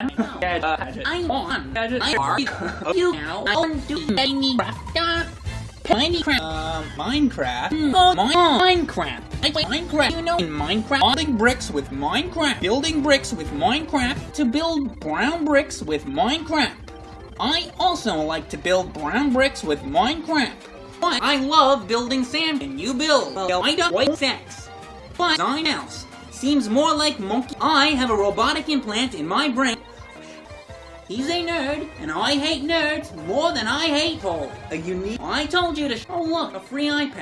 I want I are you now I want to tiny craft Minecraft Uh, Minecraft? Oh Minecraft I play Minecraft you know in Minecraft Building bricks with Minecraft. Building bricks with Minecraft. to build brown bricks with Minecraft I also like to build brown bricks with Minecraft but I love building sand and you build well I don't white sex but something else seems more like monkey I have a robotic implant in my brain He's a nerd, and I hate nerds more than I hate Paul. A unique. I told you to. Oh look, a free iPad.